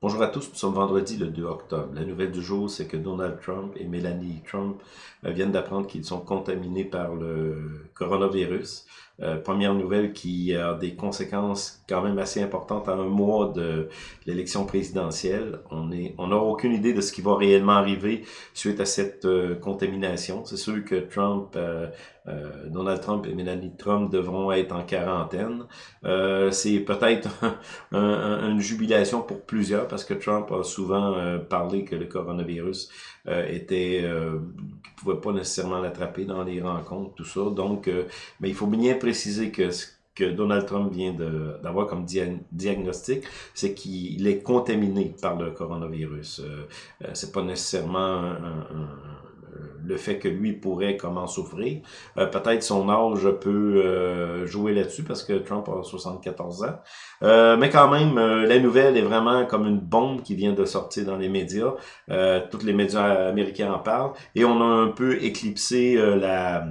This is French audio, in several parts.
Bonjour à tous, nous sommes vendredi le 2 octobre. La nouvelle du jour, c'est que Donald Trump et Melanie Trump euh, viennent d'apprendre qu'ils sont contaminés par le coronavirus. Euh, première nouvelle qui a des conséquences quand même assez importantes à un mois de l'élection présidentielle. On est, on n'a aucune idée de ce qui va réellement arriver suite à cette euh, contamination. C'est sûr que Trump, euh, Donald Trump et Melanie Trump devront être en quarantaine. C'est peut-être une jubilation pour plusieurs parce que Trump a souvent parlé que le coronavirus était, pouvait pas nécessairement l'attraper dans les rencontres, tout ça. Donc, mais il faut bien préciser que ce que Donald Trump vient d'avoir comme diagnostic, c'est qu'il est contaminé par le coronavirus. Euh, euh c'est pas nécessairement le fait que lui pourrait comment souffrir. Euh, peut-être son âge peut euh, jouer là-dessus parce que Trump a 74 ans. mais quand même, la nouvelle est vraiment comme une bombe qui vient de sortir dans les médias. tous les médias américains en parlent. Et on a un peu éclipsé la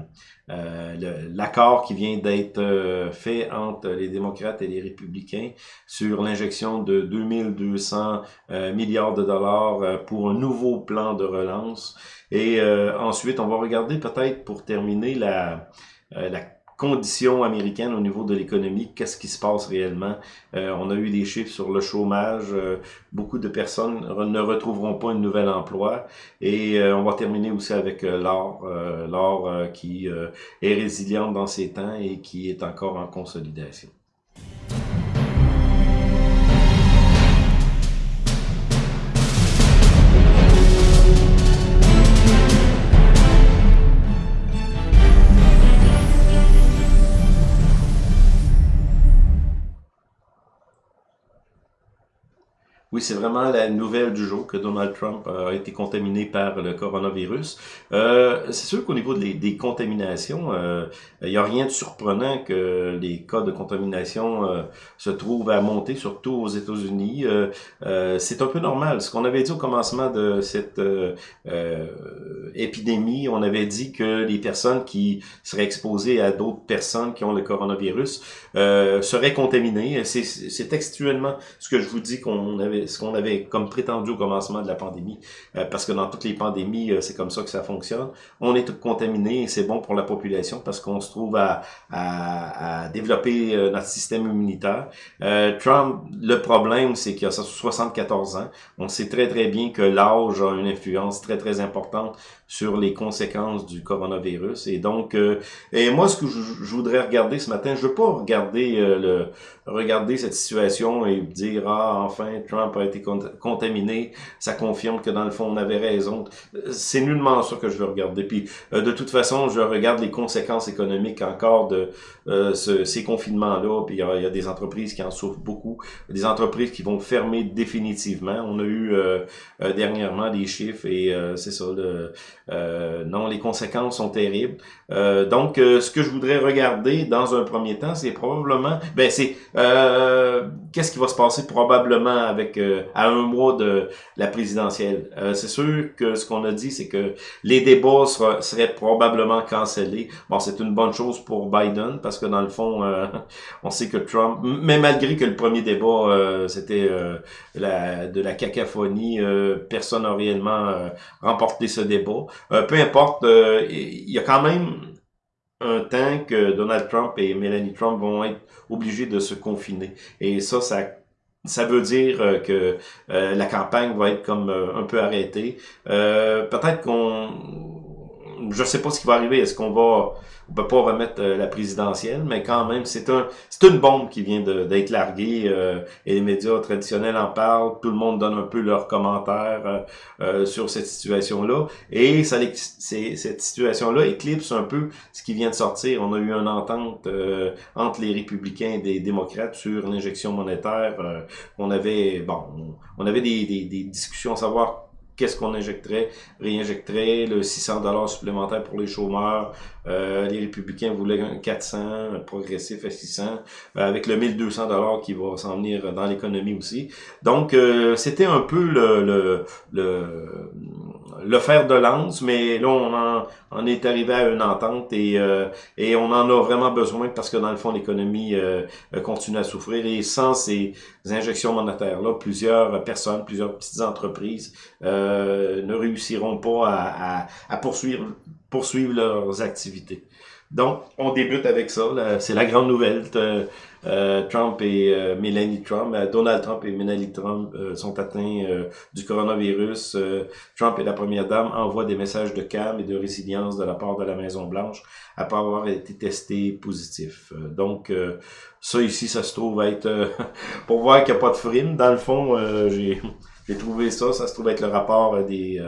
euh, l'accord qui vient d'être euh, fait entre les démocrates et les républicains sur l'injection de 2200 euh, milliards de dollars pour un nouveau plan de relance. Et ensuite, on va regarder peut-être pour terminer la, la conditions américaines au niveau de l'économie, qu'est-ce qui se passe réellement? Euh, on a eu des chiffres sur le chômage, euh, beaucoup de personnes ne retrouveront pas un nouvel emploi et euh, on va terminer aussi avec l'or, l'or qui est résiliente dans ces temps et qui est encore en consolidation. Oui, c'est vraiment la nouvelle du jour que Donald Trump a été contaminé par le coronavirus. Euh, c'est sûr qu'au niveau des, contaminations, euh, il n'y a rien de surprenant que les cas de contamination euh, se trouvent à monter, surtout aux États-Unis. c'est un peu normal. Ce qu'on avait dit au commencement de cette épidémie, on avait dit que les personnes qui seraient exposées à d'autres personnes qui ont le coronavirus seraient contaminées. C'est textuellement ce que je vous dis qu'on avait ce qu'on avait comme prétendu au commencement de la pandémie, euh, parce que dans toutes les pandémies, euh, c'est comme ça que ça fonctionne. On est contaminé et c'est bon pour la population parce qu'on se trouve à, à, développer euh, notre système immunitaire. Trump, le problème, c'est qu'il a 74 ans. On sait très très bien que l'âge a une influence très très importante sur les conséquences du coronavirus. Et donc, et moi, ce que je, voudrais regarder ce matin, je veux pas regarder le regarder cette situation et dire ah enfin Trump a été contaminé, ça confirme que dans le fond, on avait raison. C'est nullement ça que je veux regarder. Puis, euh, de toute façon, je regarde les conséquences économiques encore de euh, ces confinements-là. Puis, il y, a des entreprises qui en souffrent beaucoup, des entreprises qui vont fermer définitivement. On a eu euh, dernièrement des chiffres et c'est ça. non, les conséquences sont terribles. donc, ce que je voudrais regarder dans un premier temps, c'est probablement, ben c'est qu'est-ce qui va se passer probablement avec à un mois de la présidentielle. Euh, c'est sûr que ce qu'on a dit, c'est que les débats seraient probablement cancellés. Bon, c'est une bonne chose pour Biden parce que dans le fond, euh, on sait que Trump, mais malgré que le premier débat euh, c'était de la cacophonie, personne n'a réellement remporté ce débat. peu importe, il y a quand même un temps que Donald Trump et Melanie Trump vont être obligés de se confiner. Et ça, ça ça veut dire euh, que euh, la campagne va être comme euh, un peu arrêtée. Peut-être qu'on... Je sais pas ce qui va arriver. Est-ce qu'on va on peut pas remettre euh, la présidentielle, mais quand même, c'est un, c'est une bombe qui vient d'être larguée euh, et les médias traditionnels en parlent. Tout le monde donne un peu leurs commentaires euh, sur cette situation-là et ça, cette situation-là éclipse un peu ce qui vient de sortir. On a eu une entente entre les républicains et des démocrates sur l'injection monétaire. on avait, bon, on avait des, des, des discussions à savoir qu'est-ce qu'on injecterait, réinjecterait, le 600 dollars supplémentaire pour les chômeurs, euh, les républicains voulaient un 400, progressif à 600, euh, avec le 1200 dollars qui va s'en venir dans l'économie aussi. Donc, euh, c'était un peu le, le, le le fer de lance, mais là, on en, on est arrivé à une entente et, euh, et on en a vraiment besoin parce que dans le fond, l'économie euh, continue à souffrir et sans ces injections monétaires-là, plusieurs personnes, plusieurs petites entreprises ne réussiront pas à, à, à poursuivre, poursuivre leurs activités. Donc, on débute avec ça. C'est la grande nouvelle. Euh, Trump et euh, Melanie Trump, euh, Donald Trump et Melanie Trump sont atteints du coronavirus. Trump et la première dame envoient des messages de calme et de résilience de la part de la Maison-Blanche après avoir été testés positifs. donc, ça ici, ça se trouve être... pour voir qu'il n'y a pas de frime, dans le fond, j'ai... J'ai trouvé ça, ça se trouve être le rapport des,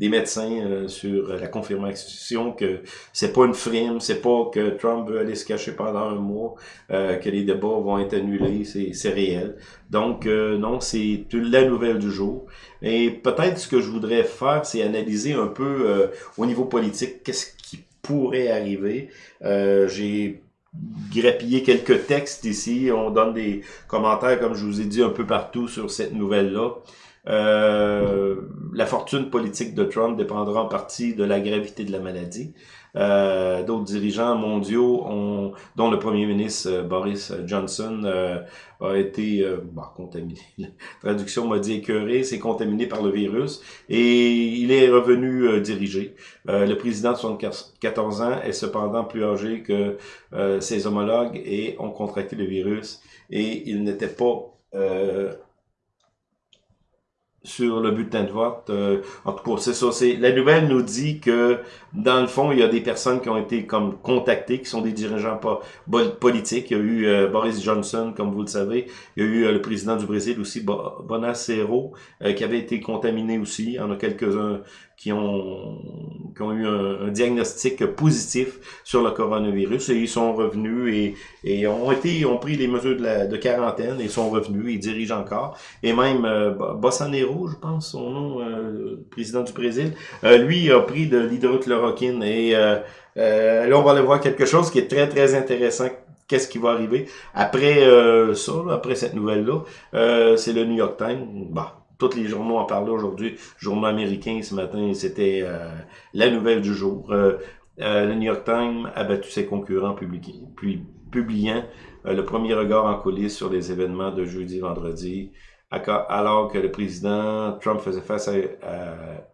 des médecins euh, sur la confirmation que c'est pas une frime, c'est pas que Trump veut aller se cacher pendant un mois, euh, que les débats vont être annulés, c'est réel. Donc euh, non, c'est la nouvelle du jour. Et peut-être ce que je voudrais faire, c'est analyser un peu au niveau politique qu'est-ce qui pourrait arriver. J'ai grappillé quelques textes ici, on donne des commentaires, comme je vous ai dit, un peu partout sur cette nouvelle-là. Euh, la fortune politique de Trump dépendra en partie de la gravité de la maladie. Euh, D'autres dirigeants mondiaux, ont, dont le premier ministre euh, Boris Johnson, euh, a été bah, contaminé. La traduction m'a dit écœuré, c'est contaminé par le virus et il est revenu diriger. le président de 74 ans est cependant plus âgé que ses homologues et ont contracté le virus et il n'était pas sur le bulletin de vote. Euh, en tout cas, c'est ça. C'est la nouvelle nous dit que dans le fond, il y a des personnes qui ont été comme contactées, qui sont des dirigeants politiques. Il y a eu euh, Boris Johnson, comme vous le savez. Il y a eu euh, le président du Brésil aussi, Bonacero, qui avait été contaminé aussi. Il y en a quelques-uns qui ont, qui ont eu un, diagnostic positif sur le coronavirus et ils sont revenus et, et ont été ont pris les mesures de, la, de quarantaine et sont revenus, ils dirigent encore. Et même euh, Bolsonaro, je pense son nom, euh, président du Brésil, euh, lui a pris de l'hydrochloroquine et euh, euh, là on va aller voir quelque chose qui est très très intéressant qu'est-ce qui va arriver après ça, après cette nouvelle-là? c'est le New York Times. Bah, tous les journaux en parlaient aujourd'hui. Journaux américains ce matin, c'était euh, la nouvelle du jour. Euh, euh, le New York Times a battu ses concurrents publiant le premier regard en coulisses sur les événements de jeudi-vendredi, alors que le président Trump faisait face à,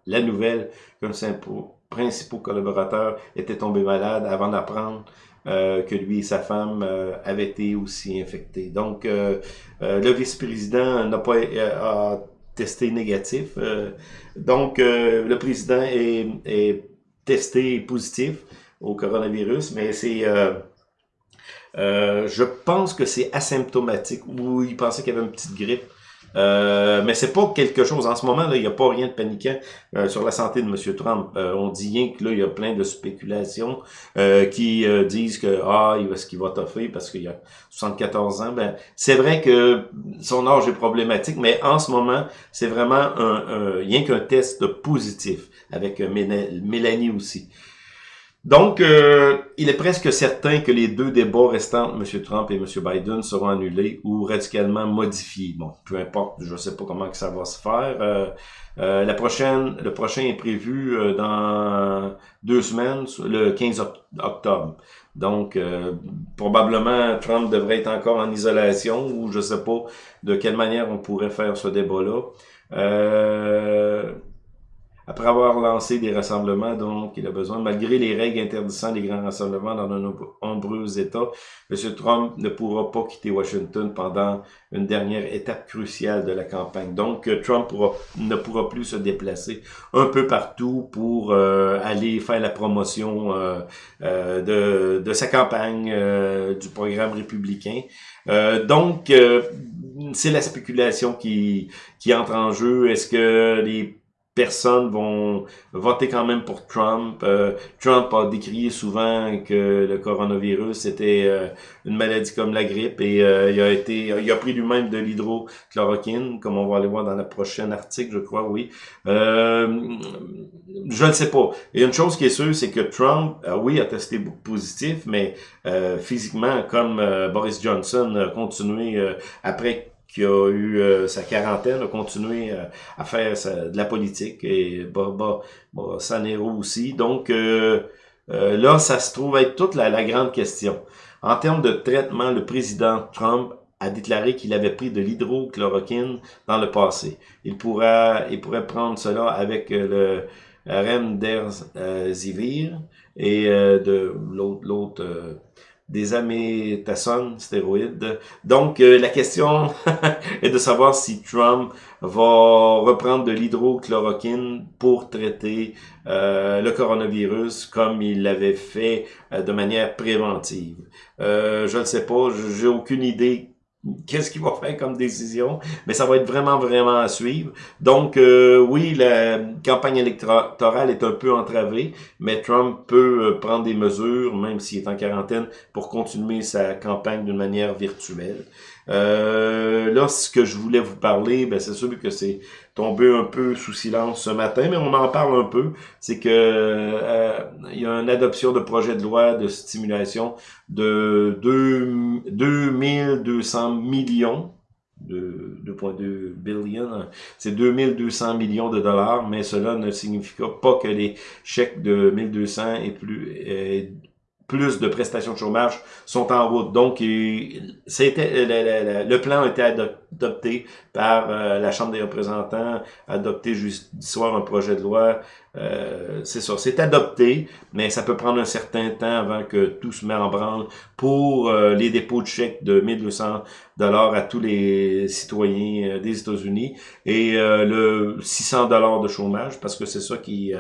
la nouvelle qu'un ses principaux collaborateurs était tombé malade avant d'apprendre que lui et sa femme avaient été aussi infectés. Donc, le vice-président n'a pas testé négatif. Euh, donc, euh, le président est, est, testé positif au coronavirus, mais c'est... Euh, je pense que c'est asymptomatique, ou il pensait qu'il y avait une petite grippe. Euh, mais c'est pas quelque chose. En ce moment, là, il n'y a pas rien de paniquant euh, sur la santé de M. Trump. Euh, on dit rien que là, il y a plein de spéculations qui disent que ah, il va ce qu'il va toffer parce qu'il a 74 ans. Ben, c'est vrai que son âge est problématique, mais en ce moment, c'est vraiment un, un, rien qu'un test positif avec Mélanie aussi. Donc, euh, il est presque certain que les deux débats restants, M. Trump et M. Biden, seront annulés ou radicalement modifiés. Bon, peu importe, je ne sais pas comment que ça va se faire. Euh, euh, la prochaine, le prochain est prévu dans deux semaines, le 15 octobre. Donc, probablement, Trump devrait être encore en isolation ou je ne sais pas de quelle manière on pourrait faire ce débat-là. Euh, après avoir lancé des rassemblements dont il a besoin, malgré les règles interdisant les grands rassemblements dans de nombreux États, M. Trump ne pourra pas quitter Washington pendant une dernière étape cruciale de la campagne. Donc, euh, Trump ne pourra plus se déplacer un peu partout pour euh, aller faire la promotion euh, de, de, sa campagne, du programme républicain. donc, c'est la spéculation qui entre en jeu. Est-ce que les personnes vont voter quand même pour Trump. Euh, Trump a décrié souvent que le coronavirus était euh, une maladie comme la grippe et euh, il a été, il a pris lui-même de l'hydrochloroquine, comme on va aller voir dans la prochaine article, je crois, oui. je ne sais pas. Et une chose qui est sûre, c'est que Trump, oui, a testé positif, mais physiquement, comme Boris Johnson a continué après qui a eu euh, sa quarantaine, a continué euh, à faire de la politique, et bah, bah, Sanero aussi. Donc là, ça se trouve être toute la, grande question. En termes de traitement, le président Trump a déclaré qu'il avait pris de l'hydrochloroquine dans le passé. Il pourrait, il pourrait prendre cela avec le Remdesivir et de l'autre des amétasones, stéroïdes. Donc, euh, la question est de savoir si Trump va reprendre de l'hydrochloroquine pour traiter euh, le coronavirus comme il l'avait fait euh, de manière préventive. je ne sais pas, j'ai aucune idée qu'est-ce qu'il va faire comme décision, mais ça va être vraiment, vraiment à suivre. Donc, euh, oui, la campagne électorale est un peu entravée, mais Trump peut euh, prendre des mesures, même s'il est en quarantaine, pour continuer sa campagne d'une manière virtuelle. Euh, là, ce que je voulais vous parler, ben, c'est sûr que c'est tombé un peu sous silence ce matin, mais on en parle un peu. C'est que euh, il y a une adoption de projet de loi de stimulation de 2, 2200 millions de 2.2 billion, c'est 2200 millions de dollars, mais cela ne signifie pas que les chèques de 1200 et plus plus de prestations de chômage sont en route. Donc, c'était le, plan a été adopté par euh, la Chambre des représentants, adopté juste soir un projet de loi. Euh, c'est ça, c'est adopté, mais ça peut prendre un certain temps avant que tout se mette en branle pour euh, les dépôts de chèques de 1200 dollars à tous les citoyens des États-Unis et le 600 dollars de chômage parce que c'est ça qui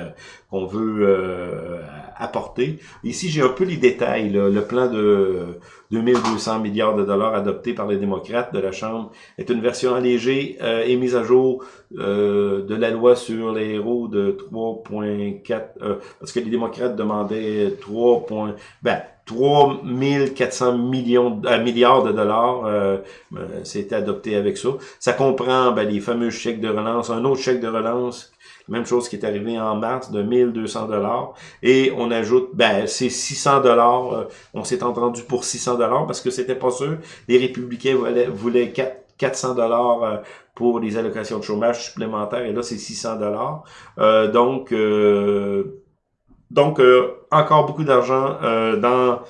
qu'on veut apporter. Ici, j'ai un peu les détails, le plan de 2200 milliards de dollars adoptés par les démocrates de la Chambre est une version allégée euh, et mise à jour euh, de la loi sur les héros de 3.4 euh, parce que les démocrates demandaient 3. ben 3400 millions milliards de dollars euh, c'était adopté avec ça. Ça comprend ben, les fameux chèques de relance, un autre chèque de relance même chose qui est arrivé en mars de 1200 dollars. Et on ajoute, ben, c'est 600 dollars. Euh, on s'est entendu pour 600 dollars parce que c'était pas sûr. Les républicains voulaient, voulaient 400 dollars euh, pour les allocations de chômage supplémentaires. Et là, c'est 600 dollars. Euh, donc, donc encore beaucoup d'argent dans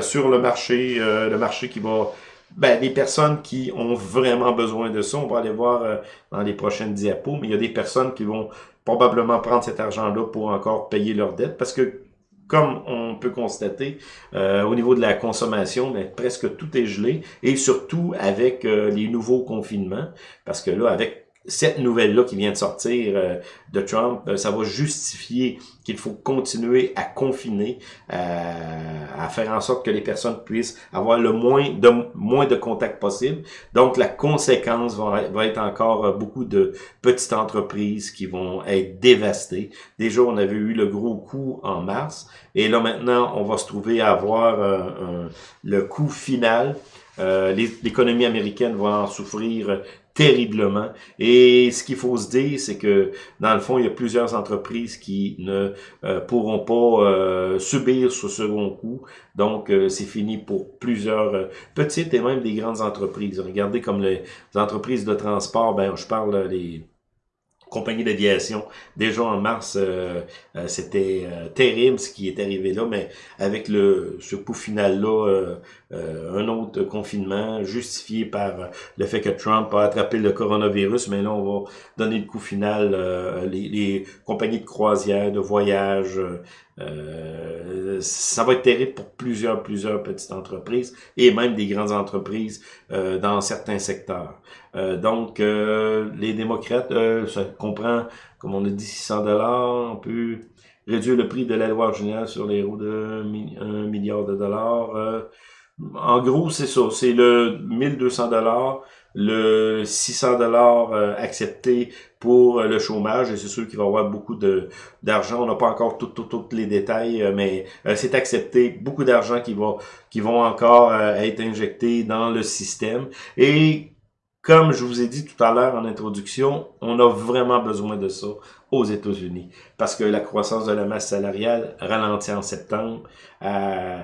sur le marché, le marché qui va ben, des personnes qui ont vraiment besoin de ça, on va aller voir dans les prochaines diapos, mais il y a des personnes qui vont probablement prendre cet argent-là pour encore payer leurs dettes. Parce que comme on peut constater, euh, au niveau de la consommation, ben, presque tout est gelé, et surtout avec euh, les nouveaux confinements, parce que là, avec cette nouvelle-là qui vient de sortir euh, de Trump, euh, ça va justifier qu'il faut continuer à confiner, euh, à faire en sorte que les personnes puissent avoir le moins de moins de contacts possible. Donc la conséquence va, va être encore beaucoup de petites entreprises qui vont être dévastées. Déjà, on avait eu le gros coup en mars, et là maintenant, on va se trouver à avoir le coup final. L'économie américaine va en souffrir terriblement. Et ce qu'il faut se dire, c'est que dans le fond, il y a plusieurs entreprises qui ne euh, pourront pas euh, subir ce second coup. Donc, euh, c'est fini pour plusieurs petites et même des grandes entreprises. Regardez comme les entreprises de transport, ben je parle les compagnie d'aviation. Déjà en mars, euh, euh, c'était euh, terrible ce qui est arrivé là, mais avec le ce coup final-là, un autre confinement justifié par le fait que Trump a attrapé le coronavirus, mais là, on va donner le coup final. Les, les, compagnies de croisière, de voyage, ça va être terrible pour plusieurs, plusieurs petites entreprises et même des grandes entreprises dans certains secteurs. Euh, donc, euh, les démocrates, euh, ça comprend, comme on a dit, 600 dollars. On peut réduire le prix de la loi originale sur les roues de 1 milliard de dollars. En gros, c'est ça. C'est le 1200 dollars, le 600 dollars accepté pour le chômage. Et c'est sûr qu'il va y avoir beaucoup d'argent. On n'a pas encore tous les détails, mais c'est accepté. Beaucoup d'argent qui va qui vont encore être injectés dans le système. Et comme je vous ai dit tout à l'heure en introduction, on a vraiment besoin de ça aux États-Unis parce que la croissance de la masse salariale ralentit en septembre. Euh,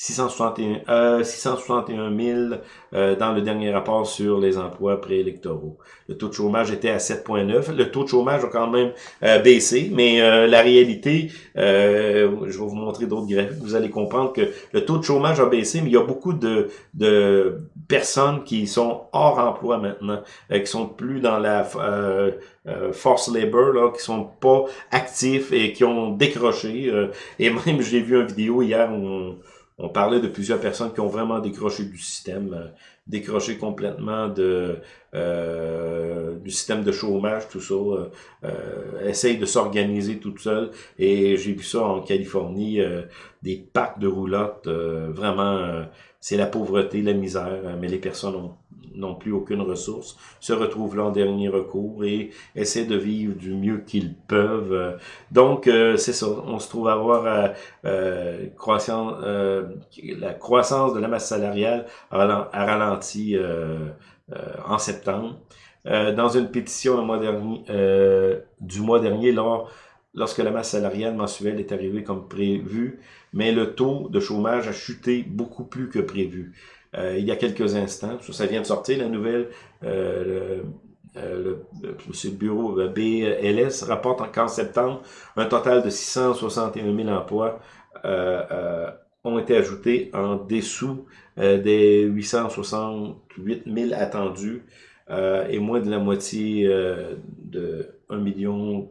661, euh, 661 000 euh, dans le dernier rapport sur les emplois préélectoraux. Le taux de chômage était à 7,9. Le taux de chômage a quand même euh, baissé, mais euh, la réalité, je vais vous montrer d'autres graphiques, vous allez comprendre que le taux de chômage a baissé, mais il y a beaucoup de, de personnes qui sont hors emploi maintenant, qui sont plus dans la force labor, là, qui sont pas actifs et qui ont décroché. et même, j'ai vu une vidéo hier où on parlait de plusieurs personnes qui ont vraiment décroché du système, euh, décroché complètement euh, du système de chômage, tout ça, euh, euh essaye de s'organiser toute seule. Et j'ai vu ça en Californie, des packs de roulottes, vraiment, c'est la pauvreté, la misère, mais les personnes ont n'ont plus aucune ressource, se retrouvent là en dernier recours et essaient de vivre du mieux qu'ils peuvent. Donc, euh, c'est ça, on se trouve à avoir euh, euh euh, la croissance de la masse salariale a ralenti en septembre. dans une pétition le mois dernier, du mois dernier, lors, lorsque la masse salariale mensuelle est arrivée comme prévu, mais le taux de chômage a chuté beaucoup plus que prévu. Euh, il y a quelques instants. Ça, vient de sortir, la nouvelle. Euh, le, euh, le, bureau BLS rapporte qu'en septembre, un total de 661 000 emplois ont été ajoutés en dessous des 868 000 attendus et moins de la moitié de 1 million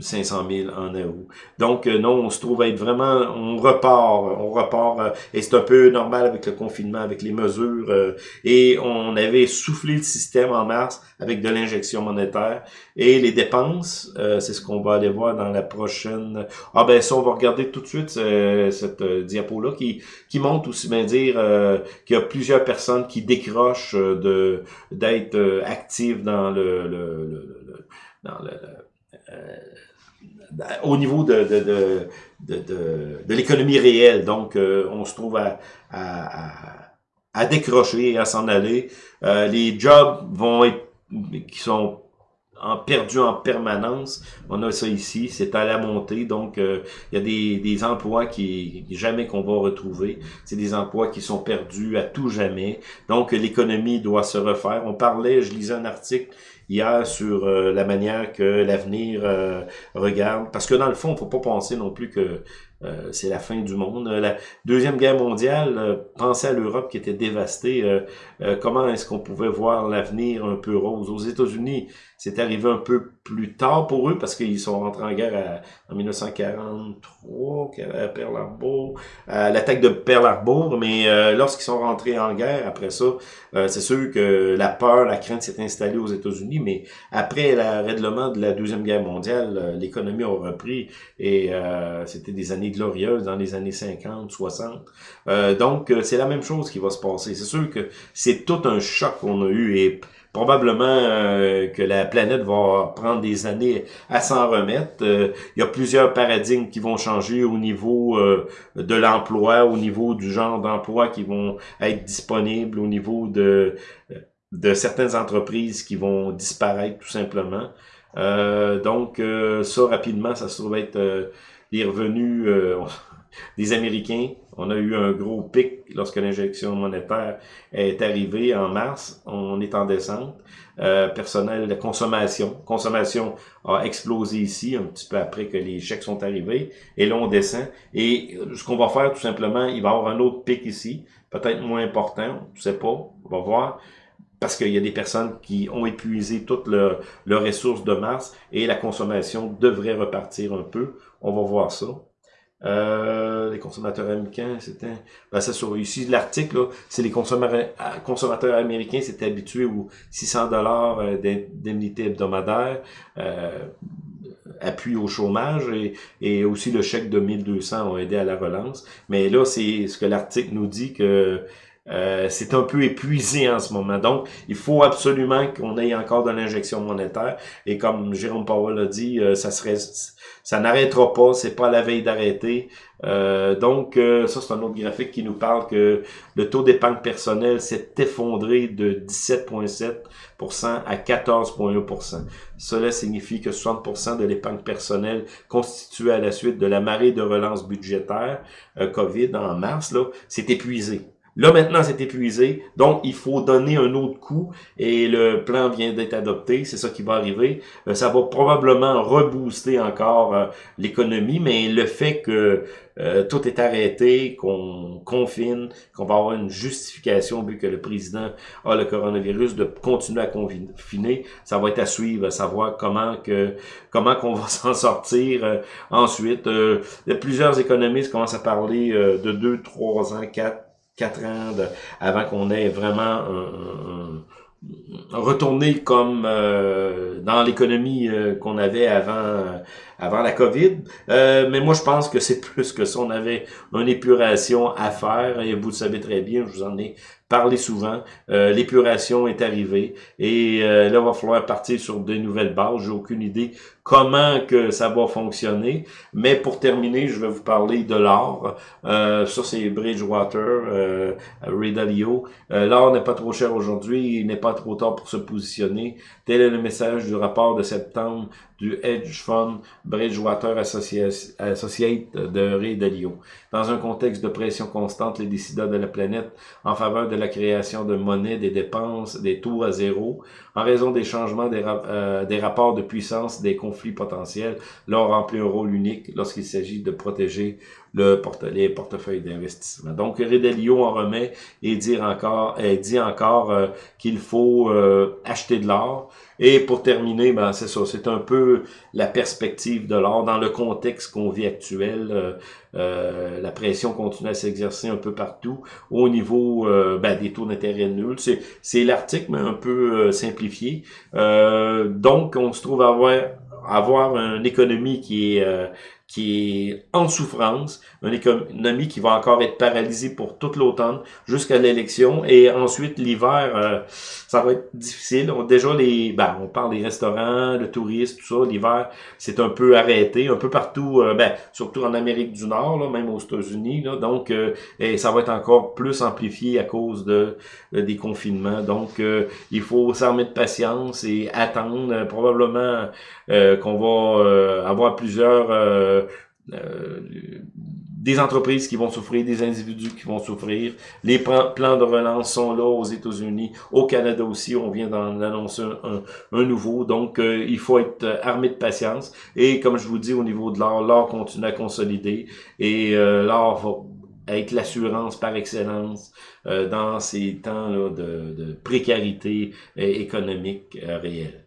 500 000 en août. Donc, euh, non, on se trouve à être vraiment, on repart, on repart, euh, et c'est un peu normal avec le confinement, avec les mesures, euh, et on avait soufflé le système en mars avec de l'injection monétaire, et les dépenses, c'est ce qu'on va aller voir dans la prochaine... Ah ben ça, on va regarder tout de suite cette diapo-là, qui, qui montre aussi bien dire qu'il y a plusieurs personnes qui décrochent de d'être actives dans le, le, le dans le euh, au niveau de, de, de, de, l'économie réelle. Donc, euh, on se trouve à, à, à décrocher à s'en aller. Euh, les jobs vont être qui sont en perdu en permanence. On a ça ici, c'est à la montée, donc il y a des, des emplois qui jamais qu'on va retrouver. C'est des emplois qui sont perdus à tout jamais. Donc l'économie doit se refaire. On parlait, je lisais un article hier sur euh, la manière que l'avenir euh, regarde. Parce que dans le fond, faut pas penser non plus que euh, c'est la fin du monde. La Deuxième Guerre mondiale, pensez à l'Europe qui était dévastée. comment est-ce qu'on pouvait voir l'avenir un peu rose? Aux États-Unis, c'est arrivé un peu plus tard pour eux parce qu'ils sont rentrés en guerre en 1943 à Pearl Harbor, à l'attaque de Pearl Harbor, mais euh, lorsqu'ils sont rentrés en guerre après ça, euh, c'est sûr que la peur, la crainte s'est installée aux États-Unis, mais après le règlement de la Deuxième Guerre mondiale, euh, l'économie a repris et c'était des années glorieuses dans les années 50, 60. donc c'est la même chose qui va se passer. C'est sûr que c'est tout un choc qu'on a eu et probablement euh, que la planète va prendre des années à s'en remettre. Euh, il y a plusieurs paradigmes qui vont changer au niveau euh, de l'emploi, au niveau du genre d'emploi qui vont être disponibles, au niveau de, de certaines entreprises qui vont disparaître tout simplement. donc ça, rapidement, ça se trouve être les revenus des Américains. On a eu un gros pic lorsque l'injection monétaire est arrivée en mars. On est en descente. Euh, personnel de consommation. Consommation a explosé ici un petit peu après que les chèques sont arrivés. Et là, on descend. Et ce qu'on va faire, tout simplement, il va y avoir un autre pic ici. Peut-être moins important. Je sais pas. On va voir parce qu'il y a des personnes qui ont épuisé toutes leurs ressources de mars et la consommation devrait repartir un peu. On va voir ça. Euh, les consommateurs américains, c'était... Ben, ça sur ici, l'article, c'est les consommateurs, consommateurs américains s'étaient habitués aux 600 dollars euh, d'indemnité hebdomadaire, euh, appui au chômage et, et aussi le chèque de 1200 ont aidé à la relance. Mais là, c'est ce que l'article nous dit que euh, c'est un peu épuisé en ce moment. Donc, il faut absolument qu'on ait encore de l'injection monétaire. Et comme Jérôme Powell a dit, euh, ça ça n'arrêtera pas, c'est pas la veille d'arrêter. Euh, donc, ça, c'est un autre graphique qui nous parle que le taux d'épargne personnelle s'est effondré de 17,7% à 14,1%. Cela signifie que 60% de l'épargne personnelle constituée à la suite de la marée de relance budgétaire COVID en mars, là, s'est épuisée. Là, maintenant, c'est épuisé. Donc, il faut donner un autre coup. Et le plan vient d'être adopté. C'est ça qui va arriver. Euh, ça va probablement rebooster encore euh, l'économie. Mais le fait que euh, tout est arrêté, qu'on confine, qu'on va avoir une justification vu que le président a le coronavirus de continuer à confiner, ça va être à suivre, à savoir comment que comment qu'on va s'en sortir ensuite. plusieurs économistes commencent à parler de deux, trois ans, quatre quatre ans avant qu'on ait vraiment retourné comme euh, dans l'économie euh, qu'on avait avant avant la COVID. Euh, mais moi, je pense que c'est plus que ça. On avait une épuration à faire et vous le savez très bien, je vous en ai parlé souvent. L'épuration est arrivée et là, il va falloir partir sur de nouvelles bases. J'ai aucune idée comment que ça va fonctionner. Mais pour terminer, je vais vous parler de l'or. Euh, ça, c'est Bridgewater, euh, Ray Dalio. Euh, l'or n'est pas trop cher aujourd'hui, il n'est pas trop tard pour se positionner. Tel est le message du rapport de septembre du hedge fund Bridgewater Associate de Ray Dalio. Dans un contexte de pression constante, les décideurs de la planète en faveur de la création de monnaie, des dépenses, des taux à zéro, en raison des changements des, euh, des rapports de puissance des conflits potentiels, l'or remplit un rôle unique lorsqu'il s'agit de protéger le porte les d'investissement. Donc, Redelio en remet et encore, dit encore euh, qu'il faut euh, acheter de l'or. Et pour terminer, ben c'est ça, c'est un peu la perspective de l'or dans le contexte qu'on vit actuel. Euh, la pression continue à s'exercer un peu partout au niveau ben, des taux d'intérêt nuls. C'est l'article, mais un peu simplifié. donc, on se trouve à avoir avoir une économie qui est qui est en souffrance, une économie qui va encore être paralysée pour toute l'automne jusqu'à l'élection. Et ensuite l'hiver, euh, ça va être difficile. déjà les, ben, on parle des restaurants, le tourisme, tout ça, l'hiver c'est un peu arrêté, un peu partout, euh, ben, surtout en Amérique du Nord, là, même aux États-Unis, donc euh, et ça va être encore plus amplifié à cause de des confinements. Donc il faut s'armer de patience et attendre. Probablement qu'on va avoir plusieurs euh, euh, des entreprises qui vont souffrir, des individus qui vont souffrir. Les plans de relance sont là aux États-Unis, au Canada aussi, on vient d'en annoncer un, nouveau. Donc, euh, il faut être armé de patience. Et comme je vous dis, au niveau de l'or, l'or continue à consolider. Et l'or va être l'assurance par excellence dans ces temps là de précarité économique réelle.